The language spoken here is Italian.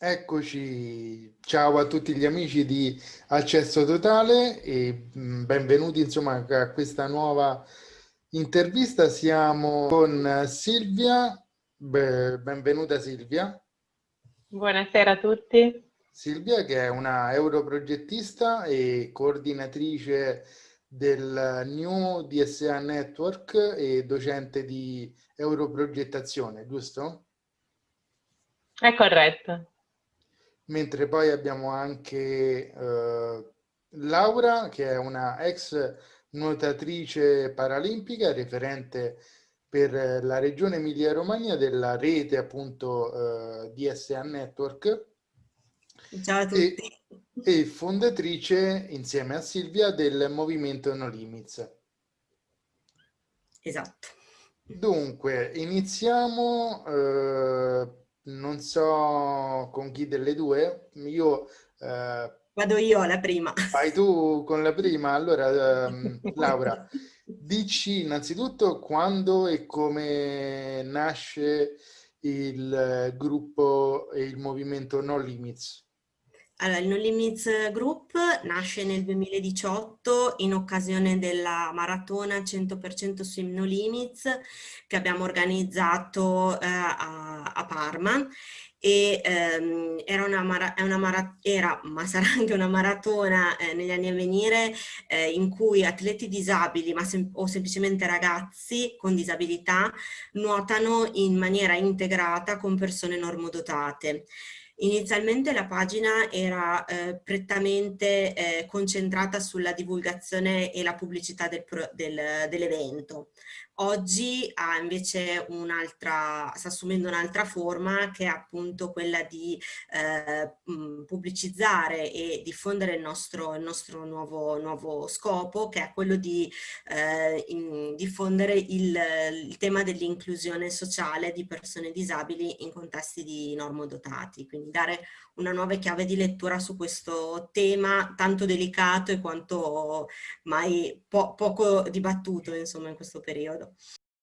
Eccoci, ciao a tutti gli amici di Accesso Totale e mm, benvenuti insomma a questa nuova intervista. Siamo con Silvia, benvenuta Silvia. Buonasera a tutti. Silvia che è una europrogettista e coordinatrice del New DSA Network e docente di europrogettazione, giusto? È corretto mentre poi abbiamo anche eh, Laura che è una ex nuotatrice paralimpica referente per la regione Emilia Romagna della rete appunto eh, DSA Network Ciao a tutti. E, e, fondatrice insieme a Silvia del movimento No Limits. Esatto. Dunque, iniziamo eh, non so con chi delle due, io... Eh, Vado io alla prima. Vai tu con la prima, allora ehm, Laura, dici innanzitutto quando e come nasce il gruppo e il movimento No Limits. Allora, il No Limits Group nasce nel 2018 in occasione della maratona 100% Swim No Limits che abbiamo organizzato eh, a, a, Parma e ehm, era, una una era, ma sarà anche una maratona eh, negli anni a venire eh, in cui atleti disabili ma sem o semplicemente ragazzi con disabilità nuotano in maniera integrata con persone normodotate. Inizialmente la pagina era eh, prettamente eh, concentrata sulla divulgazione e la pubblicità del, del, dell'evento. Oggi ha invece un'altra, sta assumendo un'altra forma che è appunto quella di eh, pubblicizzare e diffondere il nostro, il nostro nuovo, nuovo, scopo che è quello di eh, in, diffondere il, il tema dell'inclusione sociale di persone disabili in contesti di normodotati, quindi dare una nuova chiave di lettura su questo tema tanto delicato e quanto mai po poco dibattuto insomma in questo periodo.